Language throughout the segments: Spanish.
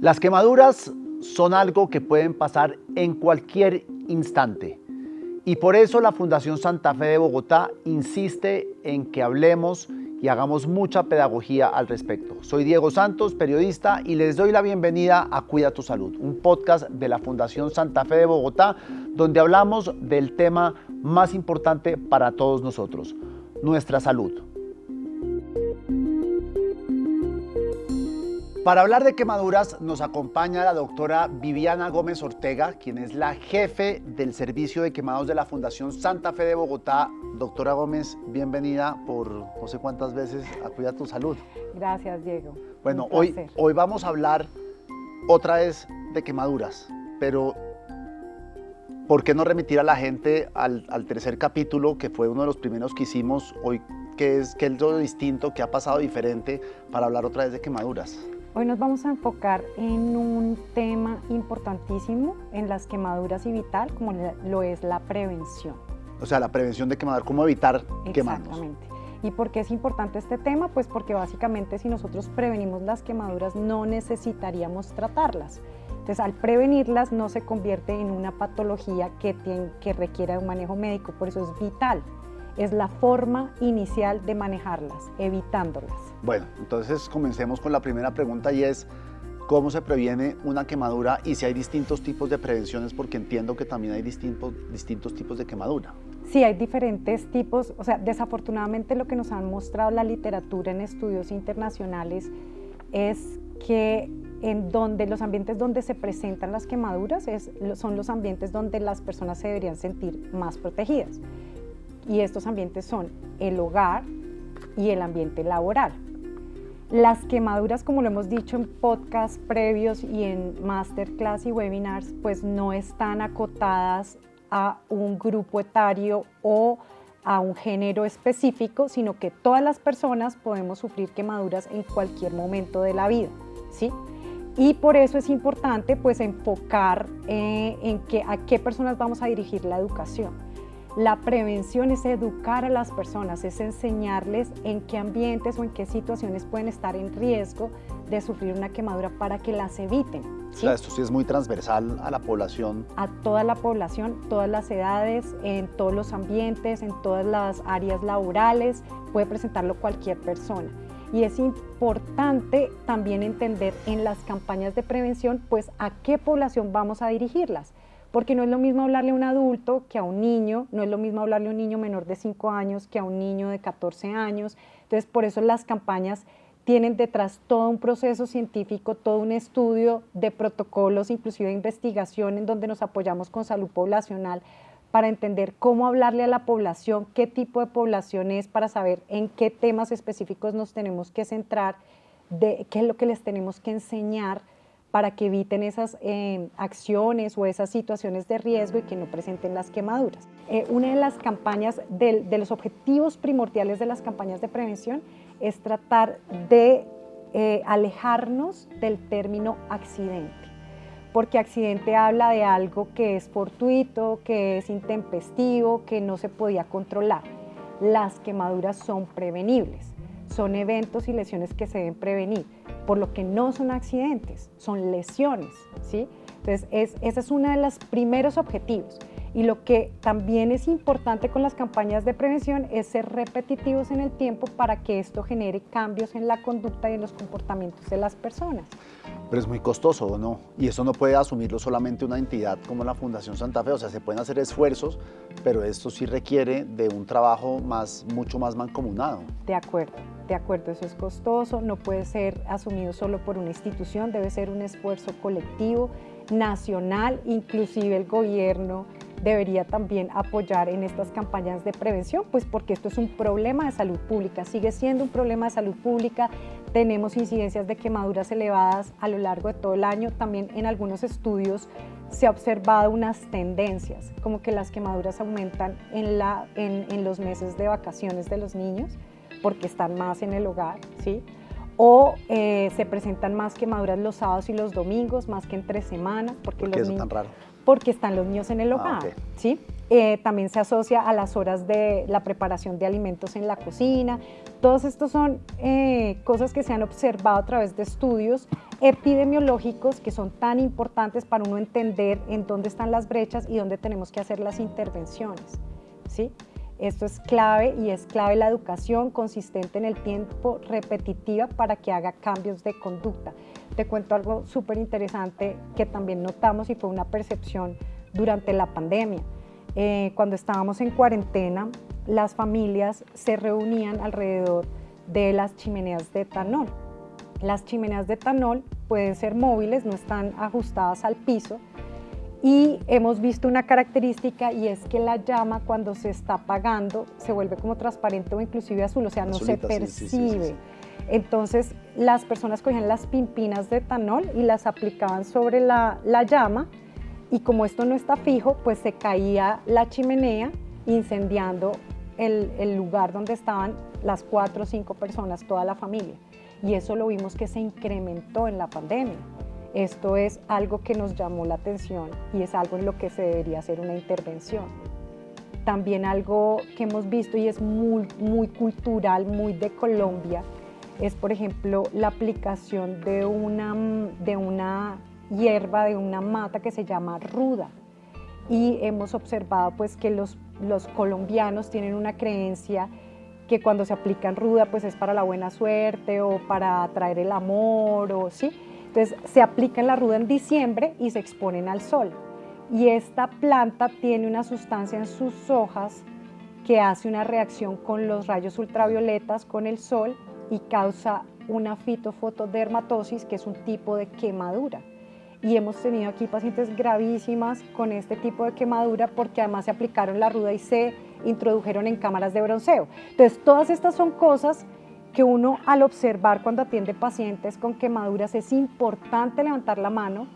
Las quemaduras son algo que pueden pasar en cualquier instante y por eso la Fundación Santa Fe de Bogotá insiste en que hablemos y hagamos mucha pedagogía al respecto. Soy Diego Santos, periodista, y les doy la bienvenida a Cuida tu Salud, un podcast de la Fundación Santa Fe de Bogotá, donde hablamos del tema más importante para todos nosotros, nuestra salud. Para hablar de quemaduras nos acompaña la doctora Viviana Gómez Ortega, quien es la jefe del Servicio de Quemados de la Fundación Santa Fe de Bogotá. Doctora Gómez, bienvenida por no sé cuántas veces a Cuida tu Salud. Gracias, Diego. Bueno, hoy, hoy vamos a hablar otra vez de quemaduras, pero ¿por qué no remitir a la gente al, al tercer capítulo, que fue uno de los primeros que hicimos hoy, que es, que es lo distinto, que ha pasado diferente, para hablar otra vez de quemaduras? Hoy nos vamos a enfocar en un tema importantísimo en las quemaduras y vital, como lo es la prevención. O sea, la prevención de quemadura, cómo evitar quemarnos. Exactamente. ¿Y por qué es importante este tema? Pues porque básicamente si nosotros prevenimos las quemaduras no necesitaríamos tratarlas. Entonces, al prevenirlas no se convierte en una patología que, tiene, que requiera un manejo médico, por eso es vital es la forma inicial de manejarlas, evitándolas. Bueno, entonces comencemos con la primera pregunta y es, ¿cómo se previene una quemadura y si hay distintos tipos de prevenciones? Porque entiendo que también hay distintos, distintos tipos de quemadura. Sí, hay diferentes tipos, o sea, desafortunadamente lo que nos han mostrado la literatura en estudios internacionales es que en donde los ambientes donde se presentan las quemaduras es, son los ambientes donde las personas se deberían sentir más protegidas y estos ambientes son el hogar y el ambiente laboral. Las quemaduras, como lo hemos dicho en podcasts previos y en masterclass y webinars, pues no están acotadas a un grupo etario o a un género específico, sino que todas las personas podemos sufrir quemaduras en cualquier momento de la vida, ¿sí? Y por eso es importante pues enfocar eh, en que, a qué personas vamos a dirigir la educación. La prevención es educar a las personas, es enseñarles en qué ambientes o en qué situaciones pueden estar en riesgo de sufrir una quemadura para que las eviten. ¿sí? O sea, esto sí es muy transversal a la población. A toda la población, todas las edades, en todos los ambientes, en todas las áreas laborales, puede presentarlo cualquier persona. Y es importante también entender en las campañas de prevención, pues a qué población vamos a dirigirlas porque no es lo mismo hablarle a un adulto que a un niño, no es lo mismo hablarle a un niño menor de 5 años que a un niño de 14 años. Entonces, por eso las campañas tienen detrás todo un proceso científico, todo un estudio de protocolos, inclusive investigación en donde nos apoyamos con salud poblacional para entender cómo hablarle a la población, qué tipo de población es, para saber en qué temas específicos nos tenemos que centrar, de qué es lo que les tenemos que enseñar para que eviten esas eh, acciones o esas situaciones de riesgo y que no presenten las quemaduras. Eh, una de las campañas, de, los objetivos primordiales de las campañas de prevención es tratar de eh, alejarnos del término accidente, porque accidente habla de algo que es fortuito, que es intempestivo, que no se podía controlar. Las quemaduras son prevenibles, son eventos y lesiones que se deben prevenir por lo que no son accidentes, son lesiones, ¿sí? Entonces, es, ese es uno de los primeros objetivos. Y lo que también es importante con las campañas de prevención es ser repetitivos en el tiempo para que esto genere cambios en la conducta y en los comportamientos de las personas. Pero es muy costoso, ¿o no? Y eso no puede asumirlo solamente una entidad como la Fundación Santa Fe. O sea, se pueden hacer esfuerzos, pero esto sí requiere de un trabajo más, mucho más mancomunado. De acuerdo de acuerdo, eso es costoso, no puede ser asumido solo por una institución, debe ser un esfuerzo colectivo, nacional, inclusive el gobierno debería también apoyar en estas campañas de prevención, pues porque esto es un problema de salud pública, sigue siendo un problema de salud pública, tenemos incidencias de quemaduras elevadas a lo largo de todo el año, también en algunos estudios se ha observado unas tendencias, como que las quemaduras aumentan en, en los meses de vacaciones de los niños, porque están más en el hogar, ¿sí? O eh, se presentan más quemaduras los sábados y los domingos, más que entre semanas. Porque ¿Por qué eso tan raro? Porque están los niños en el ah, hogar, ¿sí? Eh, también se asocia a las horas de la preparación de alimentos en la cocina. Todos estos son eh, cosas que se han observado a través de estudios epidemiológicos que son tan importantes para uno entender en dónde están las brechas y dónde tenemos que hacer las intervenciones. ¿sí? Esto es clave y es clave la educación consistente en el tiempo repetitiva para que haga cambios de conducta. Te cuento algo súper interesante que también notamos y fue una percepción durante la pandemia. Eh, cuando estábamos en cuarentena, las familias se reunían alrededor de las chimeneas de etanol. Las chimeneas de etanol pueden ser móviles, no están ajustadas al piso y hemos visto una característica y es que la llama cuando se está apagando se vuelve como transparente o inclusive azul, o sea, no se percibe. Entonces las personas cogían las pimpinas de etanol y las aplicaban sobre la, la llama y como esto no está fijo, pues se caía la chimenea incendiando el, lugar donde estaban las cuatro o cinco personas, toda la familia. Y eso lo vimos que se incrementó en la pandemia. Esto es algo que nos llamó la atención y es algo en lo que se debería hacer una intervención. También algo que hemos visto y es muy, cultural, muy de Colombia, es por ejemplo la aplicación de una, de una hierba, de una mata que se llama ruda. Y hemos observado pues que los los colombianos tienen una creencia que cuando se aplican ruda pues es para la buena suerte o para atraer el amor o sí. Entonces se aplican la ruda en diciembre y se exponen al sol. Y esta planta tiene una sustancia en sus hojas que hace una reacción con los rayos ultravioletas, con el sol y causa una fitofotodermatosis, que es un tipo de quemadura y hemos tenido aquí pacientes gravísimas con este tipo de quemadura porque además se aplicaron la ruda y se introdujeron en cámaras de bronceo. Entonces, todas estas son cosas que uno al observar cuando atiende pacientes con quemaduras es importante levantar la mano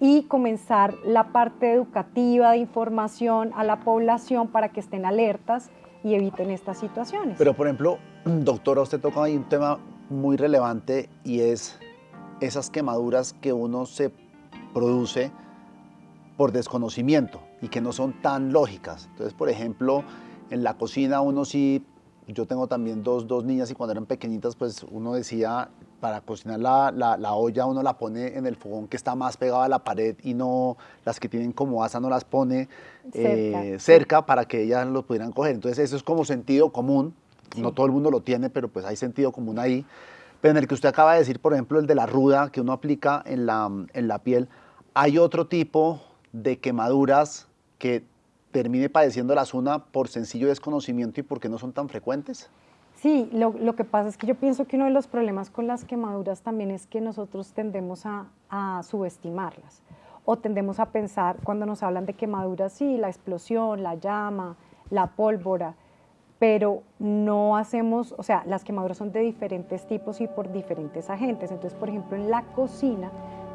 y comenzar la parte educativa de información a la población para que estén alertas y eviten estas situaciones. Pero por ejemplo, doctora, usted toca ahí un tema muy relevante y es esas quemaduras que uno se produce por desconocimiento y que no son tan lógicas. Entonces, por ejemplo, en la cocina uno sí, yo tengo también dos, dos niñas y cuando eran pequeñitas, pues uno decía, para cocinar la, la, olla uno la pone en el fogón que está más pegado a la pared y no las que tienen como asa no las pone cerca, eh, cerca para que ellas lo pudieran coger. Entonces eso es como sentido común, no todo el mundo lo tiene, pero pues hay sentido común ahí. Pero en el que usted acaba de decir, por ejemplo, el de la ruda que uno aplica en la, en la piel, ¿Hay otro tipo de quemaduras que termine padeciendo la zona por sencillo desconocimiento y porque no son tan frecuentes? Sí, lo, que pasa es que yo pienso que uno de los problemas con las quemaduras también es que nosotros tendemos a, a subestimarlas o tendemos a pensar cuando nos hablan de quemaduras, sí, la explosión, la llama, la pólvora, pero no hacemos, o sea, las quemaduras son de diferentes tipos y por diferentes agentes. Entonces, por ejemplo, en la cocina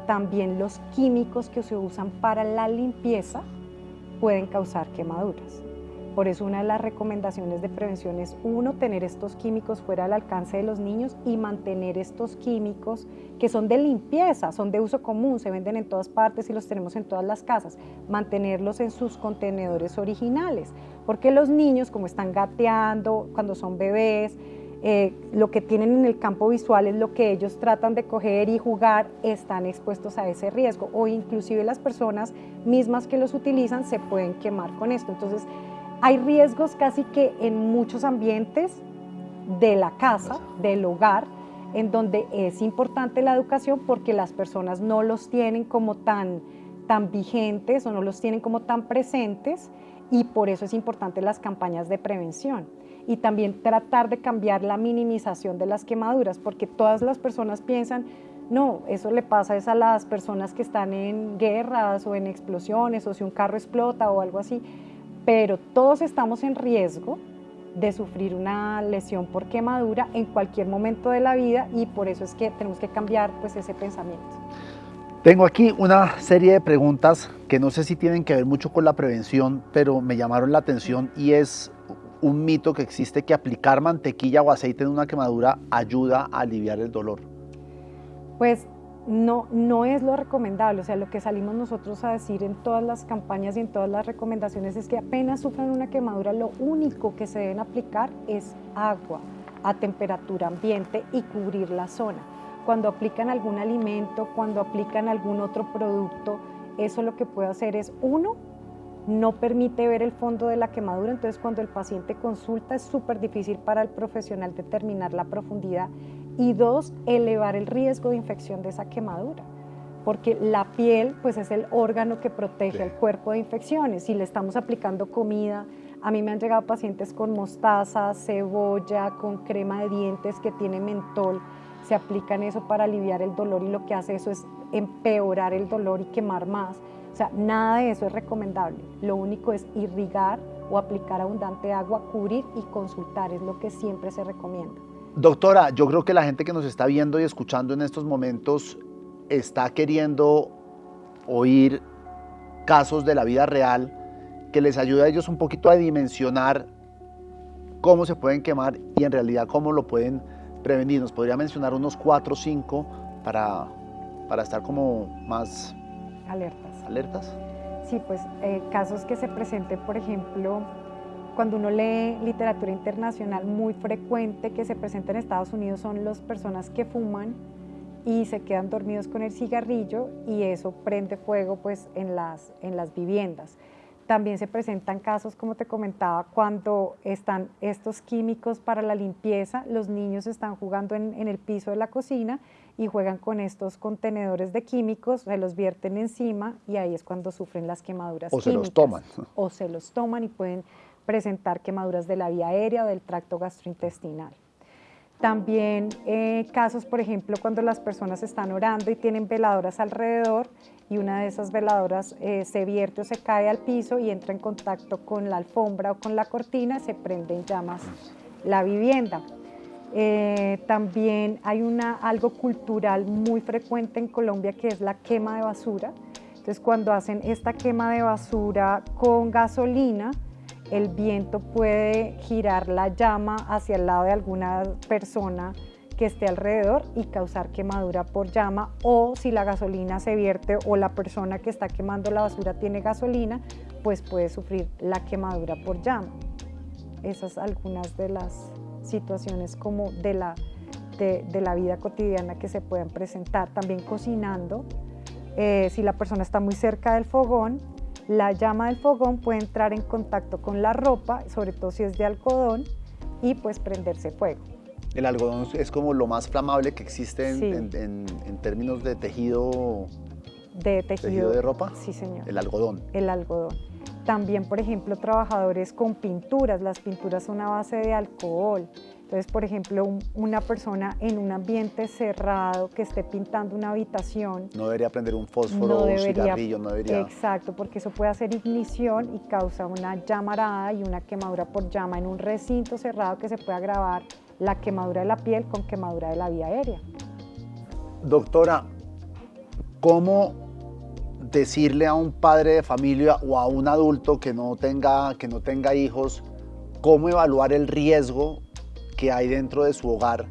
también los químicos que se usan para la limpieza pueden causar quemaduras. Por eso una de las recomendaciones de prevención es, uno, tener estos químicos fuera del alcance de los niños y mantener estos químicos que son de limpieza, son de uso común, se venden en todas partes y los tenemos en todas las casas, mantenerlos en sus contenedores originales, porque los niños como están gateando cuando son bebés, eh, lo que tienen en el campo visual es lo que ellos tratan de coger y jugar, están expuestos a ese riesgo. O inclusive las personas mismas que los utilizan se pueden quemar con esto. Entonces hay riesgos casi que en muchos ambientes de la casa, del hogar, en donde es importante la educación porque las personas no los tienen como tan, tan vigentes o no los tienen como tan presentes y por eso es importante las campañas de prevención y también tratar de cambiar la minimización de las quemaduras, porque todas las personas piensan, no, eso le pasa es a las personas que están en guerras o en explosiones o si un carro explota o algo así, pero todos estamos en riesgo de sufrir una lesión por quemadura en cualquier momento de la vida y por eso es que tenemos que cambiar pues ese pensamiento. Tengo aquí una serie de preguntas que no sé si tienen que ver mucho con la prevención, pero me llamaron la atención y es un mito que existe que aplicar mantequilla o aceite en una quemadura ayuda a aliviar el dolor? Pues no, no es lo recomendable, o sea, lo que salimos nosotros a decir en todas las campañas y en todas las recomendaciones es que apenas sufran una quemadura, lo único que se deben aplicar es agua, a temperatura ambiente y cubrir la zona. Cuando aplican algún alimento, cuando aplican algún otro producto, eso lo que puede hacer es, uno, no permite ver el fondo de la quemadura, entonces cuando el paciente consulta es súper difícil para el profesional determinar la profundidad y dos, elevar el riesgo de infección de esa quemadura porque la piel pues es el órgano que protege al cuerpo de infecciones. Si le estamos aplicando comida, a mí me han llegado pacientes con mostaza, cebolla, con crema de dientes que tiene mentol, se aplican eso para aliviar el dolor y lo que hace eso es empeorar el dolor y quemar más. O sea, nada de eso es recomendable. Lo único es irrigar o aplicar abundante agua, cubrir y consultar, es lo que siempre se recomienda. Doctora, yo creo que la gente que nos está viendo y escuchando en estos momentos está queriendo oír casos de la vida real que les ayude a ellos un poquito a dimensionar cómo se pueden quemar y en realidad cómo lo pueden prevenir. Nos podría mencionar unos cuatro o cinco para, para estar como más alertas. Alertas. Sí, pues eh, casos que se presenten, por ejemplo, cuando uno lee literatura internacional, muy frecuente que se presenta en Estados Unidos son las personas que fuman y se quedan dormidos con el cigarrillo y eso prende fuego pues en las, en las viviendas. También se presentan casos, como te comentaba, cuando están estos químicos para la limpieza, los niños están jugando en, en, el piso de la cocina y juegan con estos contenedores de químicos, se los vierten encima y ahí es cuando sufren las quemaduras. O se los toman. O se los toman y pueden presentar quemaduras de la vía aérea o del tracto gastrointestinal. También eh, casos, por ejemplo, cuando las personas están orando y tienen veladoras alrededor y una de esas veladoras eh, se vierte o se cae al piso y entra en contacto con la alfombra o con la cortina, se prende en llamas la vivienda. Eh, también hay una, algo cultural muy frecuente en Colombia que es la quema de basura. Entonces, cuando hacen esta quema de basura con gasolina, el viento puede girar la llama hacia el lado de alguna persona que esté alrededor y causar quemadura por llama o si la gasolina se vierte o la persona que está quemando la basura tiene gasolina, pues puede sufrir la quemadura por llama. Esas algunas de las situaciones como de la, de, la vida cotidiana que se pueden presentar. También cocinando, eh, si la persona está muy cerca del fogón, la llama del fogón puede entrar en contacto con la ropa, sobre todo si es de algodón, y pues prenderse fuego. El algodón es como lo más flamable que existe en, términos de tejido, de tejido de ropa. Sí, señor. El algodón. El algodón. También, por ejemplo, trabajadores con pinturas. Las pinturas son a base de alcohol. Entonces, por ejemplo, una persona en un ambiente cerrado que esté pintando una habitación. No debería prender un fósforo o un cigarrillo, no debería. Exacto, porque eso puede hacer ignición y causa una llamarada y una quemadura por llama en un recinto cerrado que se puede agravar la quemadura de la piel con quemadura de la vía aérea. Doctora, ¿cómo decirle a un padre de familia o a un adulto que no tenga, que no tenga hijos cómo evaluar el riesgo que hay dentro de su hogar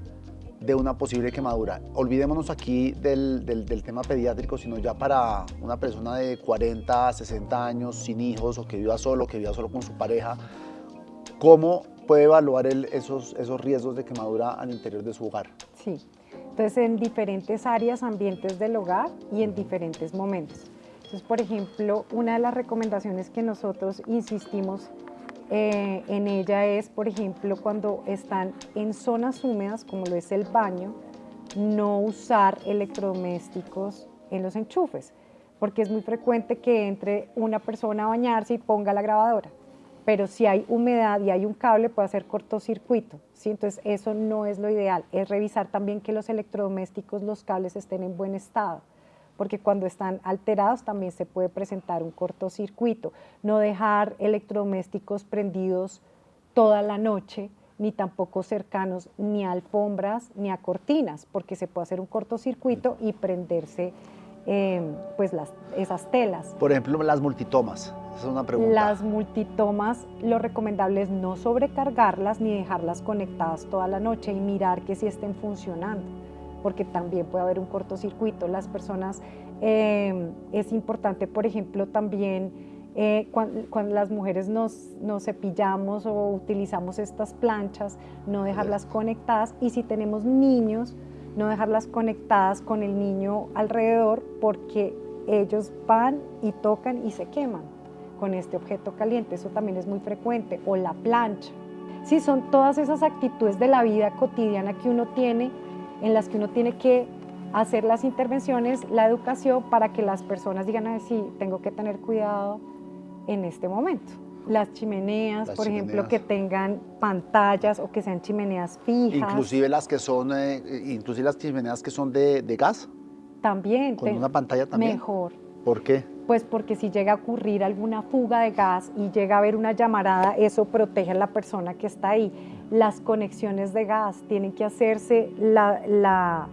de una posible quemadura. Olvidémonos aquí del, tema pediátrico, sino ya para una persona de 40, 60 años, sin hijos o que viva solo, que viva solo con su pareja, ¿cómo puede evaluar el, esos, esos riesgos de quemadura al interior de su hogar? Sí, entonces en diferentes áreas, ambientes del hogar y en diferentes momentos. Entonces, por ejemplo, una de las recomendaciones que nosotros insistimos eh, en ella es, por ejemplo, cuando están en zonas húmedas, como lo es el baño, no usar electrodomésticos en los enchufes, porque es muy frecuente que entre una persona a bañarse y ponga la grabadora, pero si hay humedad y hay un cable puede hacer cortocircuito, ¿sí? entonces eso no es lo ideal, es revisar también que los electrodomésticos, los cables estén en buen estado porque cuando están alterados también se puede presentar un cortocircuito. No dejar electrodomésticos prendidos toda la noche, ni tampoco cercanos ni a alfombras ni a cortinas, porque se puede hacer un cortocircuito y prenderse em, pues las, esas telas. Por ejemplo, las multitomas. Esa es una pregunta. Las multitomas, lo recomendable es no sobrecargarlas ni dejarlas conectadas toda la noche y mirar que sí estén funcionando porque también puede haber un cortocircuito. Las personas, eh, es importante, por ejemplo, también eh, cuando, las mujeres nos, nos, cepillamos o utilizamos estas planchas, no dejarlas conectadas y si tenemos niños, no dejarlas conectadas con el niño alrededor porque ellos van y tocan y se queman con este objeto caliente, eso también es muy frecuente, o la plancha. Sí, son todas esas actitudes de la vida cotidiana que uno tiene, en las que uno tiene que hacer las intervenciones, la educación para que las personas digan, sí, tengo que tener cuidado en este momento. Las chimeneas, por ejemplo, que tengan pantallas o que sean chimeneas fijas. Inclusive las que son, eh, inclusive las chimeneas que son de, gas. También. Con una pantalla también. Mejor. ¿Por qué? Pues porque si llega a ocurrir alguna fuga de gas y llega a haber una llamarada, eso protege a la persona que está ahí. Las conexiones de gas tienen que hacerse la, la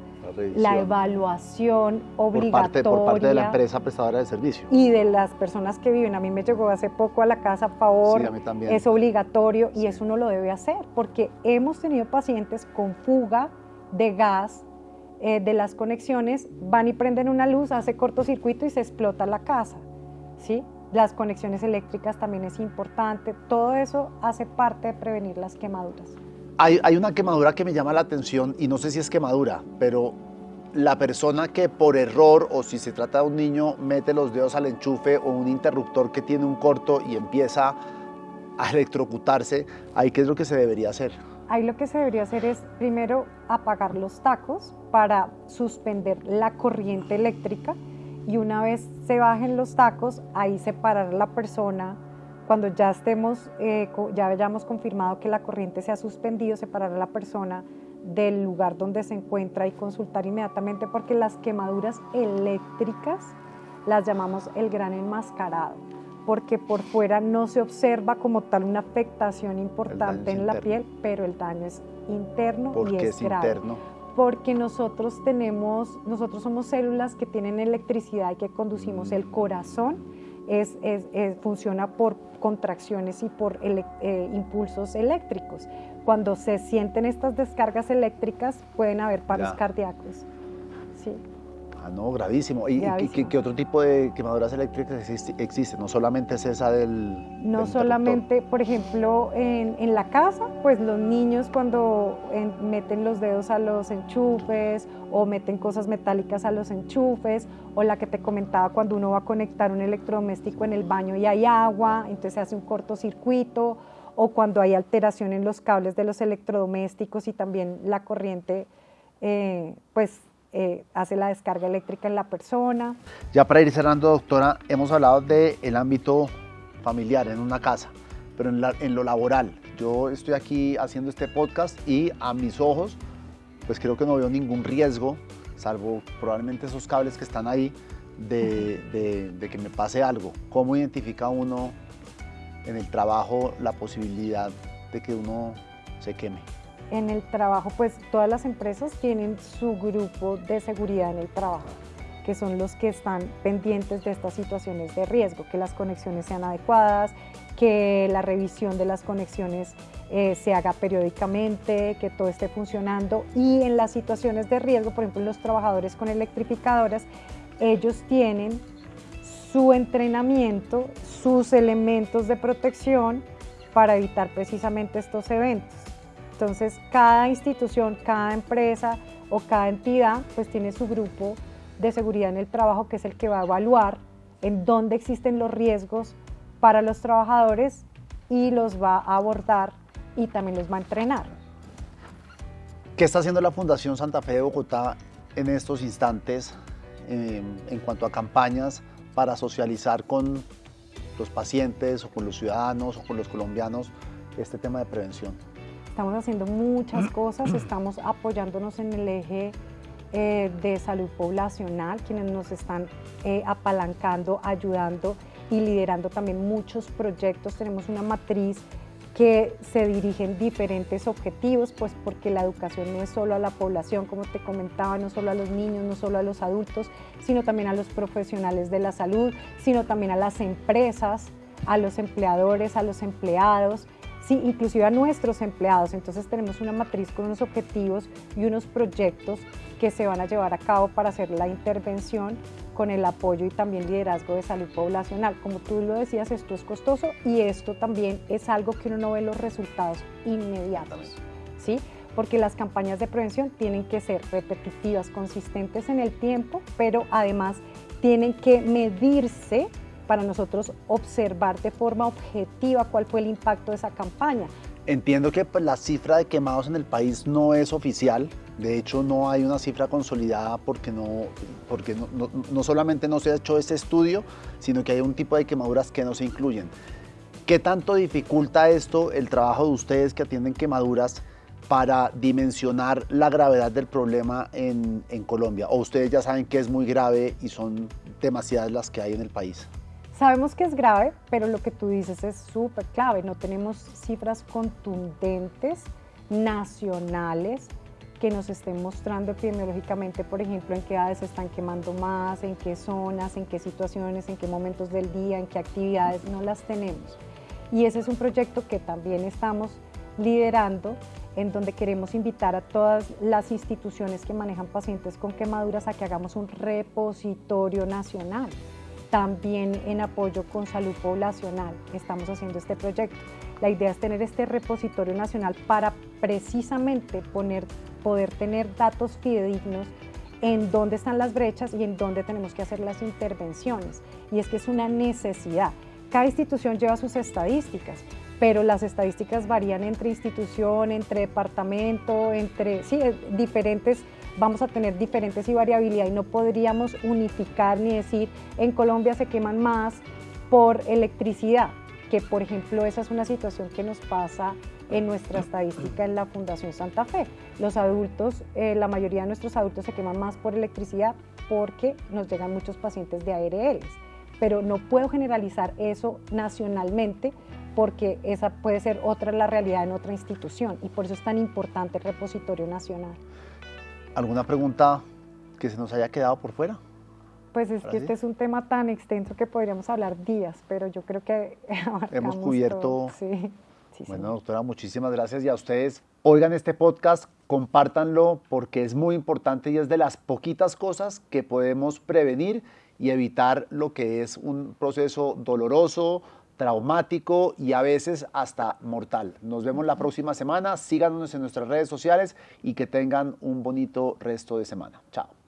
la, evaluación obligatoria. Por parte, de la empresa prestadora de servicio. Y de las personas que viven. A mí me llegó hace poco a la casa a favor. Sí, a mí también. Es obligatorio y eso uno lo debe hacer porque hemos tenido pacientes con fuga de gas eh, de las conexiones, van y prenden una luz, hace cortocircuito y se explota la casa. ¿sí? Las conexiones eléctricas también es importante. Todo eso hace parte de prevenir las quemaduras. Hay, una quemadura que me llama la atención y no sé si es quemadura, pero la persona que por error o si se trata de un niño mete los dedos al enchufe o un interruptor que tiene un corto y empieza a electrocutarse, ahí qué es lo que se debería hacer? Ahí lo que se debería hacer es primero apagar los tacos para suspender la corriente eléctrica y una vez se bajen los tacos, ahí separar a la persona cuando ya estemos, eh, ya hayamos confirmado que la corriente se ha suspendido, separar a la persona del lugar donde se encuentra y consultar inmediatamente porque las quemaduras eléctricas las llamamos el gran enmascarado, porque por fuera no se observa como tal una afectación importante en la piel, pero el daño es interno y es, es Interno? Porque nosotros tenemos, nosotros somos células que tienen electricidad y que conducimos el corazón es, funciona por contracciones y por eh, impulsos eléctricos. Cuando se sienten estas descargas eléctricas pueden haber paros cardíacos. Sí. Ah, no, gravísimo. ¿Y ¿qué, otro tipo de quemaduras eléctricas existe, No solamente es esa del... No solamente, por ejemplo, en, la casa, pues los niños cuando meten los dedos a los enchufes o meten cosas metálicas a los enchufes, o la que te comentaba cuando uno va a conectar un electrodoméstico en el baño y hay agua, entonces se hace un cortocircuito, o cuando hay alteración en los cables de los electrodomésticos y también la corriente, eh, pues eh, hace la descarga eléctrica en la persona. Ya para ir cerrando, doctora, hemos hablado del ámbito familiar en una casa, pero en, lo laboral. Yo estoy aquí haciendo este podcast y a mis ojos, pues creo que no veo ningún riesgo, salvo probablemente esos cables que están ahí, de, de, de que me pase algo. ¿Cómo identifica uno en el trabajo la posibilidad de que uno se queme? En el trabajo, pues todas las empresas tienen su grupo de seguridad en el trabajo, que son los que están pendientes de estas situaciones de riesgo, que las conexiones sean adecuadas, que la revisión de las conexiones eh, se haga periódicamente, que todo esté funcionando y en las situaciones de riesgo, por ejemplo, los trabajadores con electrificadoras, ellos tienen su entrenamiento, sus elementos de protección para evitar precisamente estos eventos. Entonces, cada institución, cada empresa o cada entidad, pues tiene su grupo de seguridad en el trabajo que es el que va a evaluar en dónde existen los riesgos para los trabajadores y los va a abordar y también los va a entrenar. ¿Qué está haciendo la Fundación Santa Fe de Bogotá en estos instantes em, en cuanto a campañas para socializar con los pacientes o con los ciudadanos o con los colombianos este tema de prevención? Estamos haciendo muchas cosas, estamos apoyándonos en el eje eh, de salud poblacional, quienes nos están eh, apalancando, ayudando y liderando también muchos proyectos. Tenemos una matriz que se dirigen diferentes objetivos, pues porque la educación no es solo a la población, como te comentaba, no solo a los niños, no solo a los adultos, sino también a los profesionales de la salud, sino también a las empresas, a los empleadores, a los empleados, sí, inclusive a nuestros empleados. Entonces tenemos una matriz con unos objetivos y unos proyectos que se van a llevar a cabo para hacer la intervención con el apoyo y también liderazgo de salud poblacional. Como tú lo decías, esto es costoso y esto también es algo que uno no ve los resultados inmediatos, ¿sí? Porque las campañas de prevención tienen que ser repetitivas, consistentes en el tiempo, pero además tienen que medirse para nosotros observar de forma objetiva cuál fue el impacto de esa campaña. Entiendo que pues, la cifra de quemados en el país no es oficial, de hecho no hay una cifra consolidada porque, no, porque no, no, solamente no se ha hecho ese estudio, sino que hay un tipo de quemaduras que no se incluyen. ¿Qué tanto dificulta esto el trabajo de ustedes que atienden quemaduras para dimensionar la gravedad del problema en, en Colombia? ¿O ustedes ya saben que es muy grave y son demasiadas las que hay en el país? Sabemos que es grave, pero lo que tú dices es súper clave. No tenemos cifras contundentes, nacionales, que nos estén mostrando epidemiológicamente, por ejemplo, en qué edades se están quemando más, en qué zonas, en qué situaciones, en qué momentos del día, en qué actividades, no las tenemos. Y ese es un proyecto que también estamos liderando, en donde queremos invitar a todas las instituciones que manejan pacientes con quemaduras a que hagamos un repositorio nacional también en apoyo con salud poblacional estamos haciendo este proyecto. La idea es tener este repositorio nacional para precisamente poner, poder tener datos fidedignos en dónde están las brechas y en dónde tenemos que hacer las intervenciones. Y es que es una necesidad. Cada institución lleva sus estadísticas, pero las estadísticas varían entre institución, entre departamento, entre sí, diferentes vamos a tener diferentes y variabilidad y no podríamos unificar ni decir en Colombia se queman más por electricidad, que por ejemplo esa es una situación que nos pasa en nuestra estadística en la Fundación Santa Fe. Los adultos, eh, la mayoría de nuestros adultos se queman más por electricidad porque nos llegan muchos pacientes de ARLs, pero no puedo generalizar eso nacionalmente porque esa puede ser otra la realidad en otra institución y por eso es tan importante el repositorio nacional. ¿Alguna pregunta que se nos haya quedado por fuera? Pues es que este es un tema tan extenso que podríamos hablar días, pero yo creo que hemos cubierto. Sí. bueno, doctora, muchísimas gracias y a ustedes. Oigan este podcast, compártanlo porque es muy importante y es de las poquitas cosas que podemos prevenir y evitar lo que es un proceso doloroso, traumático y a veces hasta mortal. Nos vemos la próxima semana, síganos en nuestras redes sociales y que tengan un bonito resto de semana. Chao.